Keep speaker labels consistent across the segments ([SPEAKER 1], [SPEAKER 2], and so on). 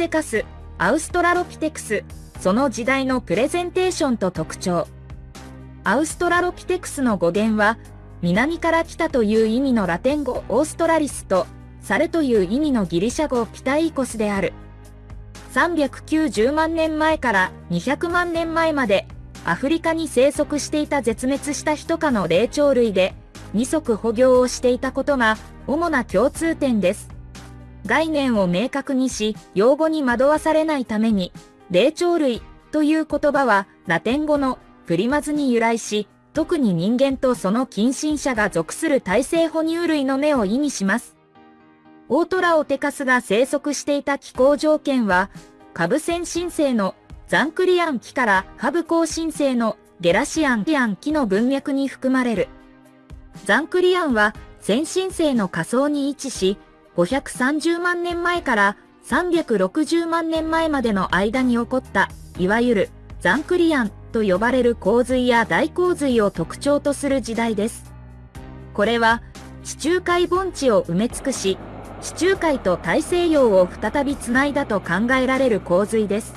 [SPEAKER 1] ゼカス、アウストラロピテクス、その時代のプレゼンテーションと特徴。アウストラロピテクスの語源は、南から来たという意味のラテン語オーストラリスと、猿という意味のギリシャ語ピタイコスである。390万年前から200万年前までアフリカに生息していた絶滅したヒト科の霊長類で二足歩行をしていたことが主な共通点です。概念を明確にし、用語に惑わされないために、霊長類という言葉はラテン語のプリマズに由来し、特に人間とその近親者が属する体生哺乳類の目を意味します。オートラオテカスが生息していた気候条件は、カブセン新生のザンクリアン木からハブコウ新生のゲラシアンアン木の文脈に含まれる。ザンクリアンは先進生の仮想に位置し、530万年前から360万年前までの間に起こった、いわゆるザンクリアンと呼ばれる洪水や大洪水を特徴とする時代です。これは地中海盆地を埋め尽くし、地中海と大西洋を再びつないだと考えられる洪水です。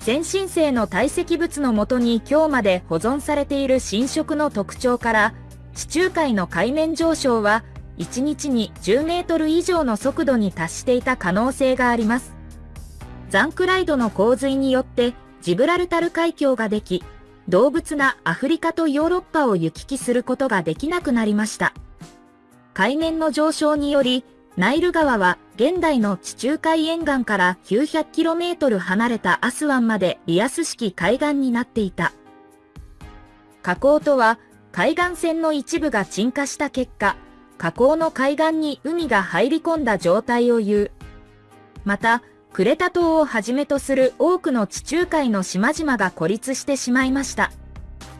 [SPEAKER 1] 先進性の堆積物のもとに今日まで保存されている侵食の特徴から、地中海の海面上昇は1日に10メートル以上の速度に達していた可能性があります。ザンクライドの洪水によってジブラルタル海峡ができ、動物なアフリカとヨーロッパを行き来することができなくなりました。海面の上昇により、ナイル川は現代の地中海沿岸から 900km 離れたアスワンまでリアス式海岸になっていた。河口とは海岸線の一部が沈下した結果、河口の海岸に海が入り込んだ状態を言う。また、クレタ島をはじめとする多くの地中海の島々が孤立してしまいました。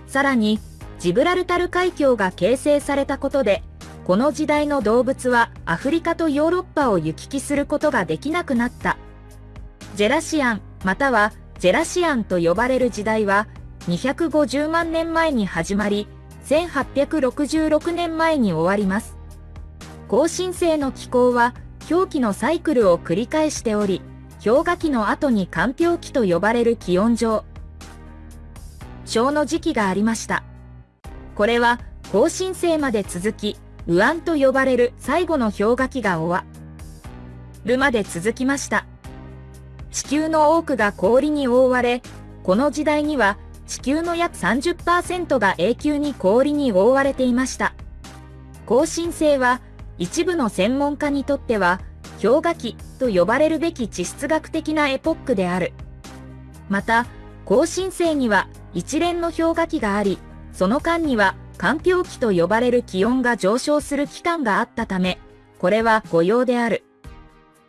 [SPEAKER 1] さらに、ジブラルタル海峡が形成されたことで、この時代の動物はアフリカとヨーロッパを行き来することができなくなった。ジェラシアン、またはジェラシアンと呼ばれる時代は、250万年前に始まり、1866年前に終わります。更新性の気候は氷期のサイクルを繰り返しており、氷河期の後に間氷期と呼ばれる気温上。小の時期がありました。これは更新性まで続き、ウアンと呼ばれる最後の氷河期が終わるまで続きました。地球の多くが氷に覆われ、この時代には地球の約30%が永久に氷に覆われていました。更新性は一部の専門家にとっては、氷河期と呼ばれるべき地質学的なエポックである。また、更新性には一連の氷河期があり、その間には環境期と呼ばれる気温が上昇する期間があったため、これは誤用である。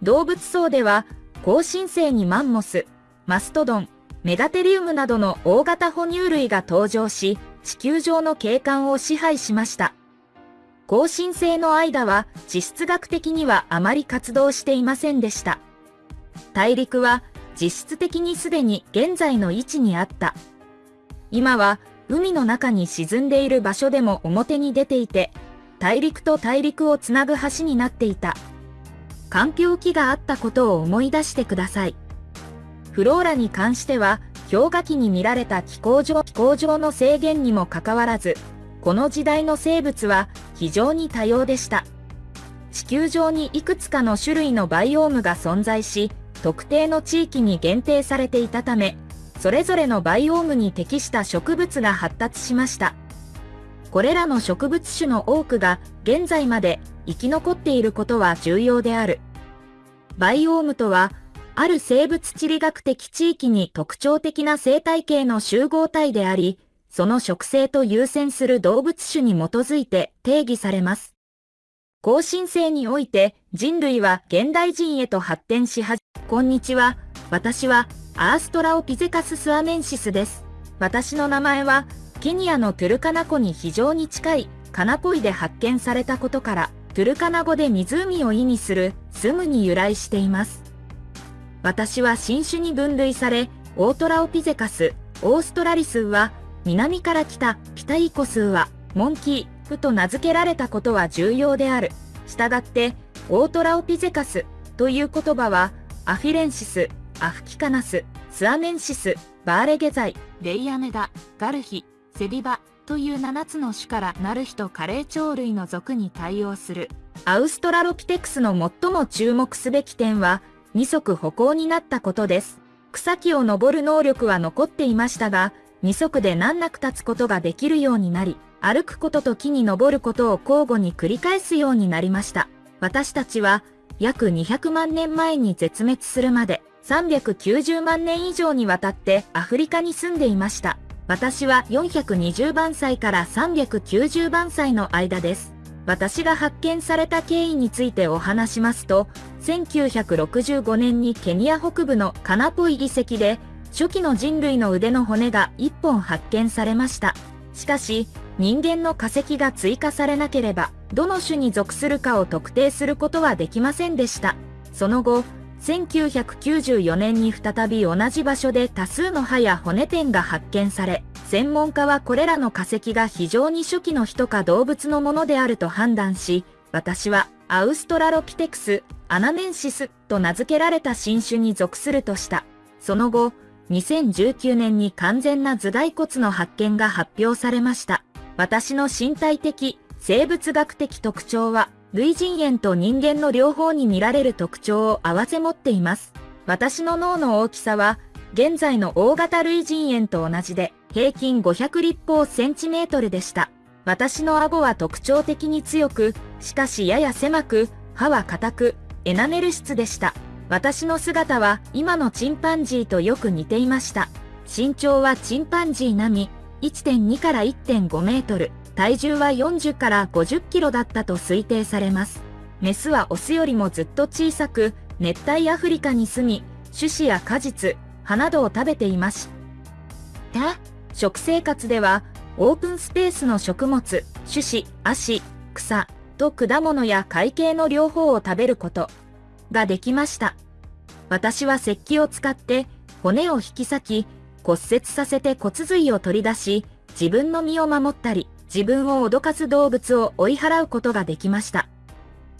[SPEAKER 1] 動物層では、更新性にマンモス、マストドン、メガテリウムなどの大型哺乳類が登場し、地球上の景観を支配しました。更新性の間は地質学的にはあまり活動していませんでした。大陸は実質的にすでに現在の位置にあった。今は海の中に沈んでいる場所でも表に出ていて、大陸と大陸をつなぐ橋になっていた。環境期があったことを思い出してください。フローラに関しては、氷河期に見られた気候上気候上の制限にもかかわらず、この時代の生物は非常に多様でした。地球上にいくつかの種類のバイオームが存在し、特定の地域に限定されていたため、それぞれのバイオームに適した植物が発達しました。これらの植物種の多くが現在まで生き残っていることは重要である。バイオームとは、ある生物地理学的地域に特徴的な生態系の集合体であり、その食性と優先する動物種に基づいて定義されます。更新性において人類は現代人へと発展しはじ、こんにちは、私はアーストラオピゼカススアメンシスです。私の名前はケニアのトゥルカナ湖に非常に近いカナポイで発見されたことから、トゥルカナ語で湖を意味するスムに由来しています。私は新種に分類され、オートラオピゼカス、オーストラリスは南から来たピタイコスはモンキーフと名付けられたことは重要である。したがって、オートラオピゼカスという言葉はアフィレンシス、アフキカナス、スアネンシス、バーレゲザイ、レイアメダ、ガルヒ、セビバという7つの種からナルヒとカレー鳥類の属に対応する。アウストラロピテクスの最も注目すべき点は、二足歩行になったことです。草木を登る能力は残っていましたが、二足で難なく立つことができるようになり、歩くことと木に登ることを交互に繰り返すようになりました。私たちは、約200万年前に絶滅するまで、390万年以上にわたってアフリカに住んでいました。私は420番歳から390番歳の間です。私が発見された経緯についてお話しますと、1965年にケニア北部のカナポイ遺跡で、初期の人類の腕の骨が1本発見されました。しかし、人間の化石が追加されなければ、どの種に属するかを特定することはできませんでした。その後、1994年に再び同じ場所で多数の歯や骨点が発見され、専門家はこれらの化石が非常に初期の人か動物のものであると判断し、私はアウストラロピテクス、アナネンシスと名付けられた新種に属するとした。その後、2019年に完全な頭蓋骨の発見が発表されました。私の身体的、生物学的特徴は、類人猿と人間の両方に見られる特徴を併せ持っています。私の脳の大きさは、現在の大型類人猿と同じで、平均500立方センチメートルでした。私の顎は特徴的に強く、しかしやや狭く、歯は硬く、エナメル質でした。私の姿は今のチンパンジーとよく似ていました。身長はチンパンジー並み、1.2から1.5メートル、体重は40から50キロだったと推定されます。メスはオスよりもずっと小さく、熱帯アフリカに住み、種子や果実、葉などを食べていました。食生活では、オープンスペースの食物、種子、足、草、と果物や海形の両方を食べることができました。私は石器を使って骨を引き裂き、骨折させて骨髄を取り出し、自分の身を守ったり、自分を脅かす動物を追い払うことができました。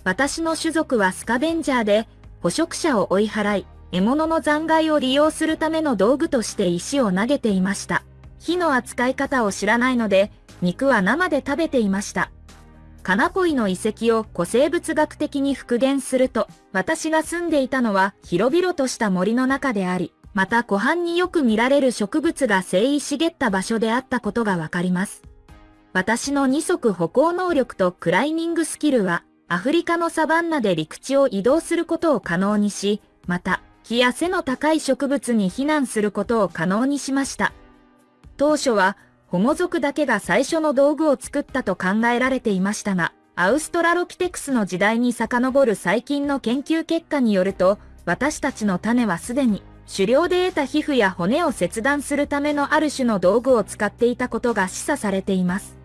[SPEAKER 1] 私の種族はスカベンジャーで、捕食者を追い払い、獲物の残骸を利用するための道具として石を投げていました。火の扱い方を知らないので、肉は生で食べていました。カナポイの遺跡を古生物学的に復元すると、私が住んでいたのは広々とした森の中であり、また湖畔によく見られる植物が生い茂った場所であったことがわかります。私の二足歩行能力とクライミングスキルは、アフリカのサバンナで陸地を移動することを可能にし、また、木や背の高い植物に避難することを可能にしました。当初は、ホモ族だけが最初の道具を作ったと考えられていましたが、アウストラロピテクスの時代に遡る最近の研究結果によると、私たちの種はすでに狩猟で得た皮膚や骨を切断するためのある種の道具を使っていたことが示唆されています。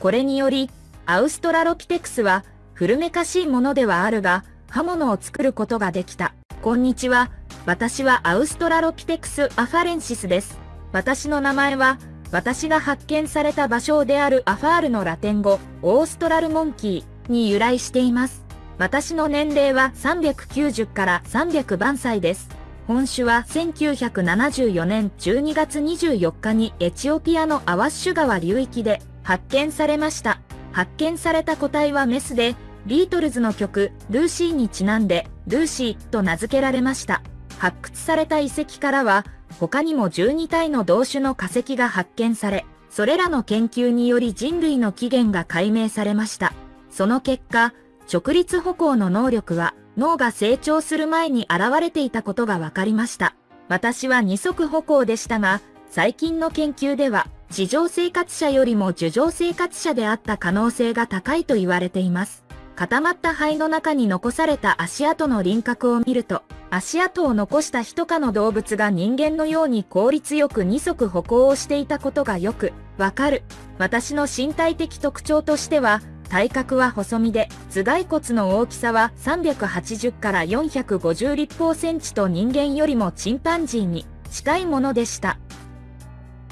[SPEAKER 1] これにより、アウストラロピテクスは古めかしいものではあるが、刃物を作ることができた。こんにちは。私はアウストラロピテクス・アファレンシスです。私の名前は、私が発見された場所であるアファールのラテン語、オーストラルモンキーに由来しています。私の年齢は390から300番歳です。本種は1974年12月24日にエチオピアのアワッシュ川流域で発見されました。発見された個体はメスで、ビートルズの曲、ルーシーにちなんで、ルーシーと名付けられました。発掘された遺跡からは、他にも12体の同種の化石が発見され、それらの研究により人類の起源が解明されました。その結果、直立歩行の能力は脳が成長する前に現れていたことが分かりました。私は二足歩行でしたが、最近の研究では、地上生活者よりも樹上生活者であった可能性が高いと言われています。固まった肺の中に残された足跡の輪郭を見ると、足跡を残した人かの動物が人間のように効率よく二足歩行をしていたことがよくわかる。私の身体的特徴としては、体格は細身で、頭蓋骨の大きさは380から450立方センチと人間よりもチンパンジーに近いものでした。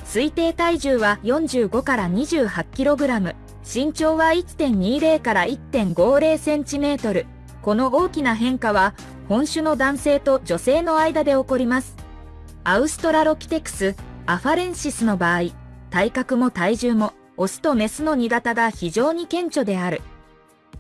[SPEAKER 1] 推定体重は45から28キログラム、身長は1.20から1.50センチメートル。この大きな変化は、本種の男性と女性の間で起こります。アウストラロピテクス、アファレンシスの場合、体格も体重も、オスとメスの2型が非常に顕著である。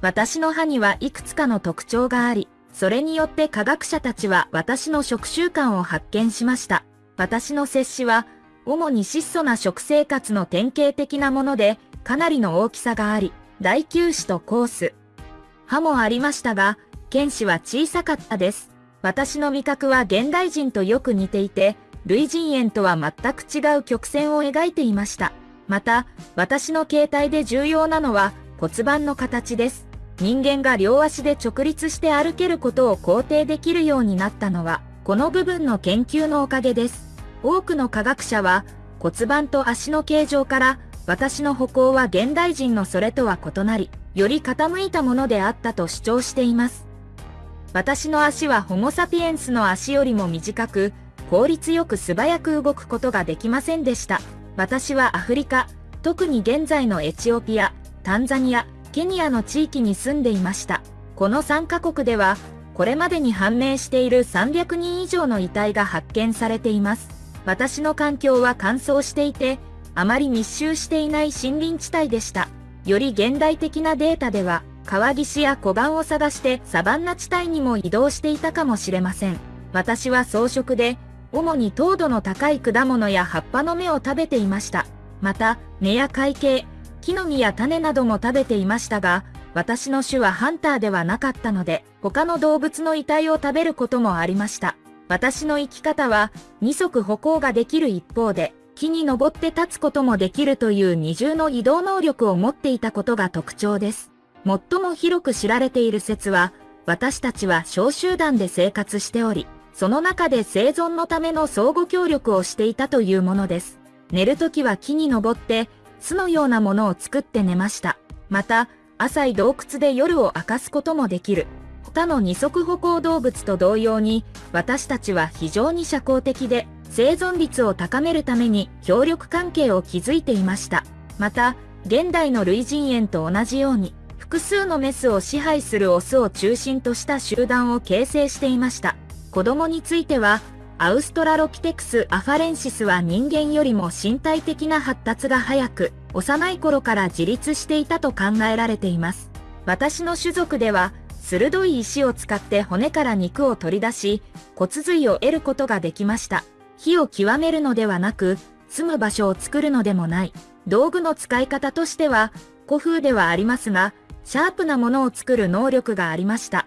[SPEAKER 1] 私の歯にはいくつかの特徴があり、それによって科学者たちは私の食習慣を発見しました。私の摂氏は、主に質素な食生活の典型的なもので、かなりの大きさがあり、大球歯とコース。歯もありましたが、剣歯は小さかったです。私の味覚は現代人とよく似ていて、類人猿とは全く違う曲線を描いていました。また、私の形態で重要なのは骨盤の形です。人間が両足で直立して歩けることを肯定できるようになったのは、この部分の研究のおかげです。多くの科学者は、骨盤と足の形状から、私の歩行は現代人のそれとは異なり、より傾いたものであったと主張しています。私の足はホモサピエンスの足よりも短く、効率よく素早く動くことができませんでした。私はアフリカ、特に現在のエチオピア、タンザニア、ケニアの地域に住んでいました。この3カ国では、これまでに判明している300人以上の遺体が発見されています。私の環境は乾燥していて、あまり密集していない森林地帯でした。より現代的なデータでは、川岸や湖岸を探してサバンナ地帯にも移動していたかもしれません。私は草食で、主に糖度の高い果物や葉っぱの芽を食べていました。また、根や海茎、木の実や種なども食べていましたが、私の種はハンターではなかったので、他の動物の遺体を食べることもありました。私の生き方は、二足歩行ができる一方で、木に登って立つこともできるという二重の移動能力を持っていたことが特徴です。最も広く知られている説は、私たちは小集団で生活しており、その中で生存のための相互協力をしていたというものです。寝るときは木に登って、巣のようなものを作って寝ました。また、浅い洞窟で夜を明かすこともできる。他の二足歩行動物と同様に、私たちは非常に社交的で、生存率を高めるために協力関係を築いていました。また、現代の類人猿と同じように、複数のメスを支配するオスを中心とした集団を形成していました。子供については、アウストラロピテクス・アファレンシスは人間よりも身体的な発達が早く、幼い頃から自立していたと考えられています。私の種族では、鋭い石を使って骨から肉を取り出し、骨髄を得ることができました。火を極めるのではなく、住む場所を作るのでもない。道具の使い方としては、古風ではありますが、シャープなものを作る能力がありました。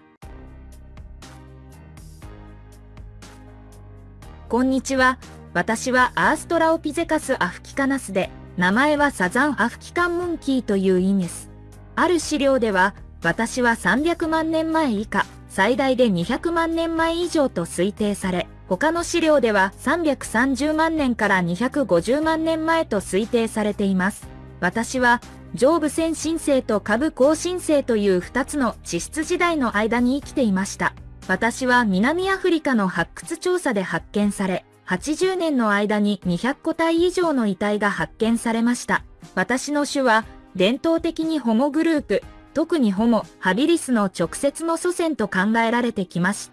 [SPEAKER 1] こんにちは。私はアーストラオピゼカスアフキカナスで、名前はサザンアフキカンムンキーという意味です。ある資料では、私は300万年前以下、最大で200万年前以上と推定され、他の資料では330万年から250万年前と推定されています。私は上部先進性と下部後進性という2つの地質時代の間に生きていました。私は南アフリカの発掘調査で発見され、80年の間に200個体以上の遺体が発見されました。私の種は伝統的にホモグループ、特にホモ、ハビリスの直接の祖先と考えられてきまし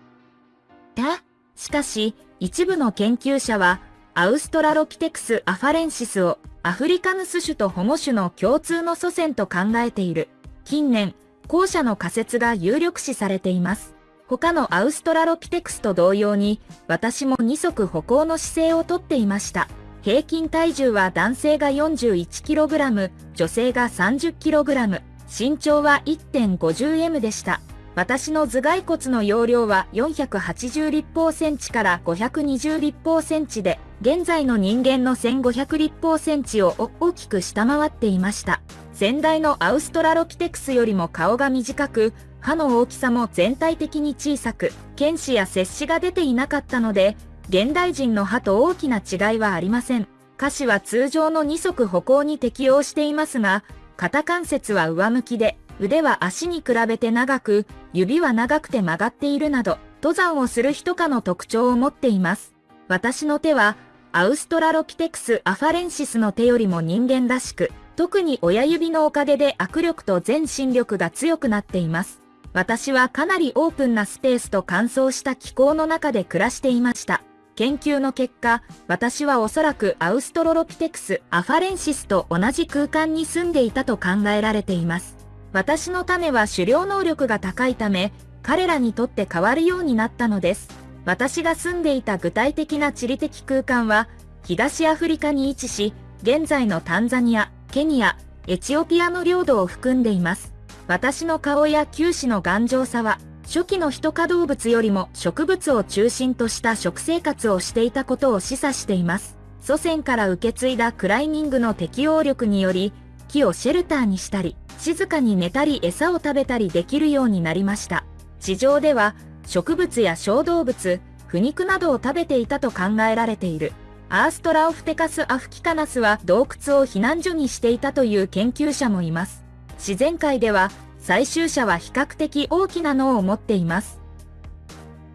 [SPEAKER 1] た。しかし、一部の研究者は、アウストラロピテクス・アファレンシスをアフリカヌス種とホモ種の共通の祖先と考えている。近年、後者の仮説が有力視されています。他のアウストラロピテクスと同様に、私も二足歩行の姿勢をとっていました。平均体重は男性が 41kg、女性が 30kg、身長は 1.50m でした。私の頭蓋骨の容量は480立方センチから520立方センチで、現在の人間の1500立方センチを大きく下回っていました。先代のアウストラロピテクスよりも顔が短く、歯の大きさも全体的に小さく、剣歯や切歯が出ていなかったので、現代人の歯と大きな違いはありません。下肢は通常の二足歩行に適応していますが、肩関節は上向きで、腕は足に比べて長く、指は長くて曲がっているなど、登山をする人かの特徴を持っています。私の手は、アウストラロピテクス・アファレンシスの手よりも人間らしく、特に親指のおかげで握力と全身力が強くなっています。私はかなりオープンなスペースと乾燥した気候の中で暮らしていました。研究の結果、私はおそらくアウストロロピテクス・アファレンシスと同じ空間に住んでいたと考えられています。私の種は狩猟能力が高いため、彼らにとって変わるようになったのです。私が住んでいた具体的な地理的空間は、東アフリカに位置し、現在のタンザニア、ケニア、エチオピアの領土を含んでいます。私の顔や球歯の頑丈さは、初期の人化動物よりも植物を中心とした食生活をしていたことを示唆しています。祖先から受け継いだクライミングの適応力により、木をシェルターにしたり、静かに寝たり餌を食べたりできるようになりました。地上では、植物や小動物、腐肉などを食べていたと考えられている。アーストラオフテカス・アフキカナスは洞窟を避難所にしていたという研究者もいます。自然界では採集者は比較的大きな脳を持っています。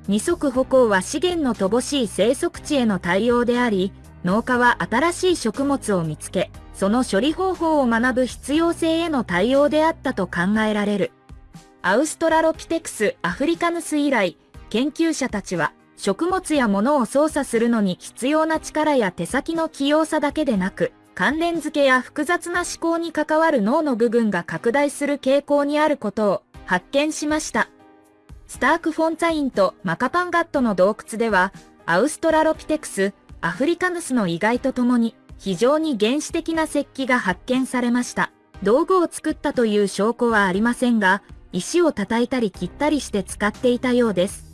[SPEAKER 1] 二足歩行は資源の乏しい生息地への対応であり、農家は新しい食物を見つけ、その処理方法を学ぶ必要性への対応であったと考えられる。アウストラロピテクス・アフリカヌス以来、研究者たちは食物や物を操作するのに必要な力や手先の器用さだけでなく、関連付けや複雑な思考に関わる脳の部分が拡大する傾向にあることを発見しました。スターク・フォンツァインとマカパンガットの洞窟では、アウストラロピテクス、アフリカヌスの意外とともに、非常に原始的な石器が発見されました。道具を作ったという証拠はありませんが、石を叩いたり切ったりして使っていたようです。